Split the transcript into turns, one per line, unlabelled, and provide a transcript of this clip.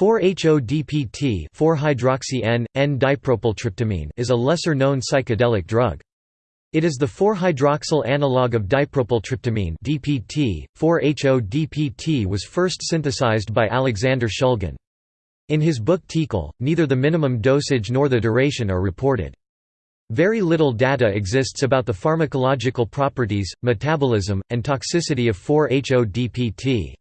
4-HODPT 4-hydroxy-N,N-dipropyltryptamine is a lesser-known psychedelic drug. It is the 4-hydroxyl analog of dipropyltryptamine DPT. 4-HODPT was first synthesized by Alexander Shulgin. In his book TiHKAL, neither the minimum dosage nor the duration are reported. Very little data exists about the pharmacological properties, metabolism, and toxicity of 4-HODPT.